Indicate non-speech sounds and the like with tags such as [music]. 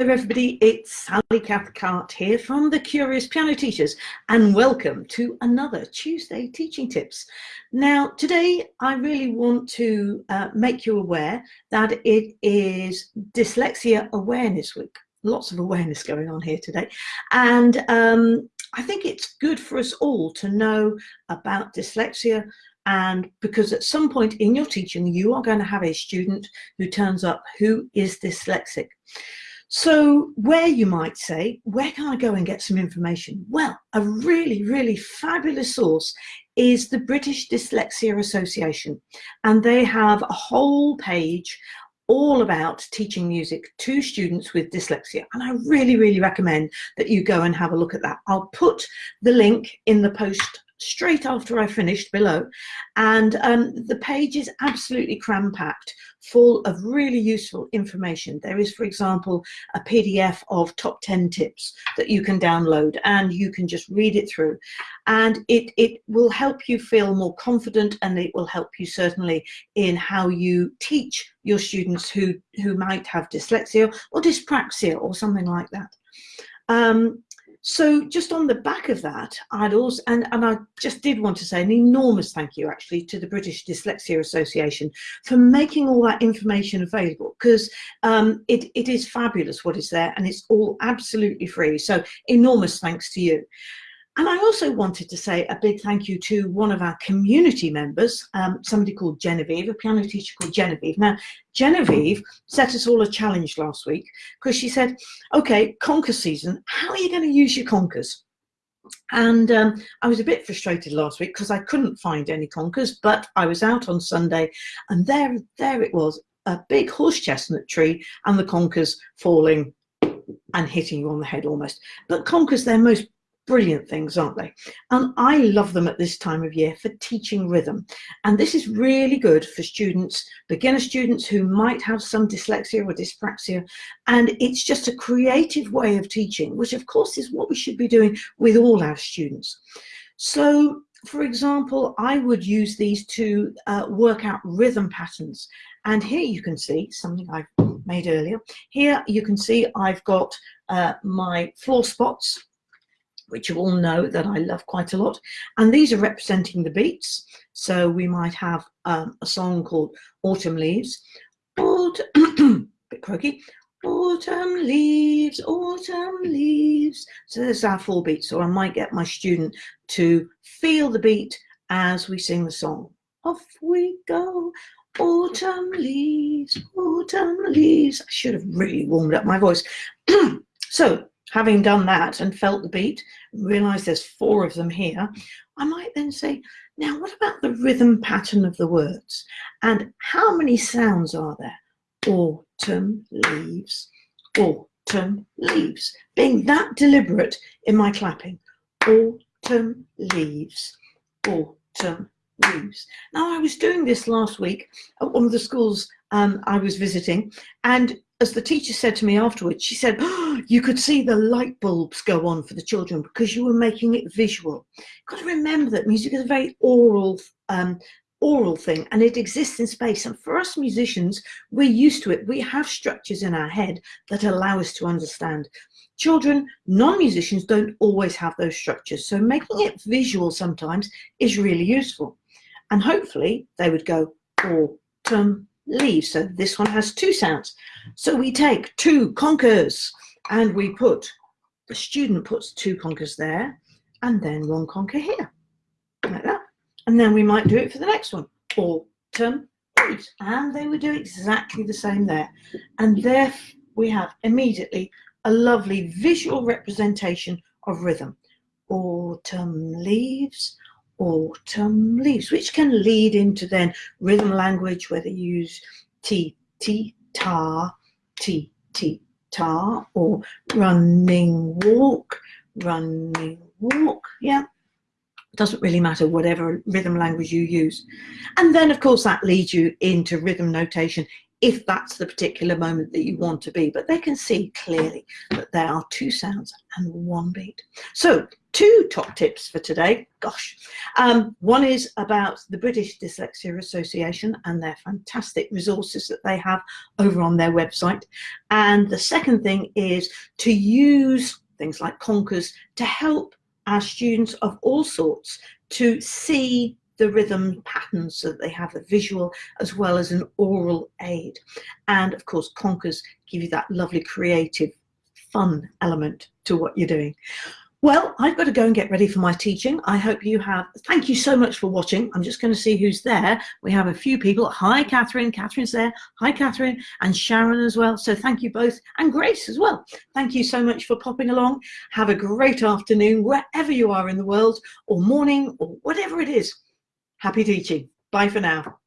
everybody, it's Sally Cathcart here from the Curious Piano Teachers and welcome to another Tuesday Teaching Tips. Now today I really want to uh, make you aware that it is Dyslexia Awareness Week. Lots of awareness going on here today and um, I think it's good for us all to know about dyslexia and because at some point in your teaching you are going to have a student who turns up who is dyslexic. So where you might say, where can I go and get some information? Well, a really, really fabulous source is the British Dyslexia Association. And they have a whole page all about teaching music to students with dyslexia. And I really, really recommend that you go and have a look at that. I'll put the link in the post straight after I finished below. And um, the page is absolutely cram-packed, full of really useful information. There is, for example, a PDF of top 10 tips that you can download and you can just read it through. And it, it will help you feel more confident and it will help you certainly in how you teach your students who, who might have dyslexia or dyspraxia or something like that. Um, so just on the back of that, I'd also, and, and I just did want to say an enormous thank you actually to the British Dyslexia Association for making all that information available because um, it, it is fabulous what is there and it's all absolutely free. So enormous thanks to you. And I also wanted to say a big thank you to one of our community members, um, somebody called Genevieve, a piano teacher called Genevieve. Now, Genevieve set us all a challenge last week because she said, okay, conker season, how are you going to use your conkers? And um, I was a bit frustrated last week because I couldn't find any conkers, but I was out on Sunday and there, there it was, a big horse chestnut tree and the conkers falling and hitting you on the head almost. But conkers, they're most brilliant things, aren't they? And I love them at this time of year for teaching rhythm. And this is really good for students, beginner students who might have some dyslexia or dyspraxia. And it's just a creative way of teaching, which of course is what we should be doing with all our students. So for example, I would use these to uh, work out rhythm patterns. And here you can see something I've made earlier. Here you can see I've got uh, my floor spots which you all know that I love quite a lot. And these are representing the beats. So we might have um, a song called Autumn Leaves. Autumn, [clears throat] bit croaky. Autumn leaves, autumn leaves. So there's our four beats. So I might get my student to feel the beat as we sing the song. Off we go, autumn leaves, autumn leaves. I should have really warmed up my voice. [clears throat] so having done that and felt the beat, realize there's four of them here, I might then say, now what about the rhythm pattern of the words? And how many sounds are there? Autumn leaves, autumn leaves. Being that deliberate in my clapping. Autumn leaves, autumn Now I was doing this last week at one of the schools um, I was visiting and as the teacher said to me afterwards, she said, oh, [gasps] you could see the light bulbs go on for the children because you were making it visual. You've got to remember that music is a very oral, um, oral thing and it exists in space. And for us musicians, we're used to it. We have structures in our head that allow us to understand. Children, non-musicians don't always have those structures. So making it visual sometimes is really useful. And hopefully they would go oh, autumn, leaves. So this one has two sounds. So we take two conkers and we put, the student puts two conkers there and then one conker here, like that. And then we might do it for the next one. Autumn, leaves. And they would do exactly the same there. And there we have immediately a lovely visual representation of rhythm. Autumn leaves, autumn leaves, which can lead into then rhythm language, whether you use T, T, ta, T, T, ta, or running walk, running walk, yeah. Doesn't really matter whatever rhythm language you use. And then of course that leads you into rhythm notation if that's the particular moment that you want to be, but they can see clearly that there are two sounds and one beat. So two top tips for today. Gosh, um, one is about the British Dyslexia Association and their fantastic resources that they have over on their website. And the second thing is to use things like Conkers to help our students of all sorts to see the rhythm patterns so that they have a visual as well as an oral aid. And of course, Conkers give you that lovely creative fun element to what you're doing. Well, I've got to go and get ready for my teaching. I hope you have. Thank you so much for watching. I'm just going to see who's there. We have a few people. Hi, Catherine. Catherine's there. Hi, Catherine. And Sharon as well. So thank you both. And Grace as well. Thank you so much for popping along. Have a great afternoon wherever you are in the world or morning or whatever it is. Happy teaching. Bye for now.